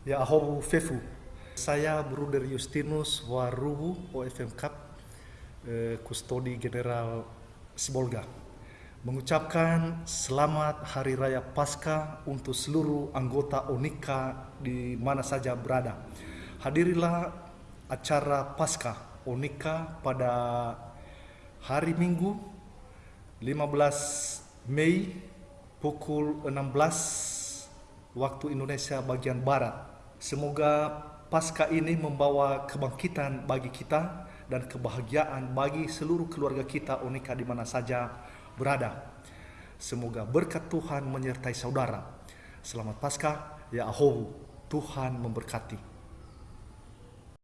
Ya Ahobu Fefu. Saya Bruder Justinus Warubu OFM Cup, eh, Kustodi General Sibolga. Mengucapkan selamat Hari Raya Paskah untuk seluruh anggota Onika di mana saja berada. Hadirilah acara Paskah Onika pada hari Minggu 15 Mei pukul 16 waktu Indonesia bagian Barat. Semoga pasca ini membawa kebangkitan bagi kita dan kebahagiaan bagi seluruh keluarga kita Unika di mana saja berada. Semoga berkat Tuhan menyertai saudara. Selamat Paskah, ya Ahohu. Tuhan memberkati.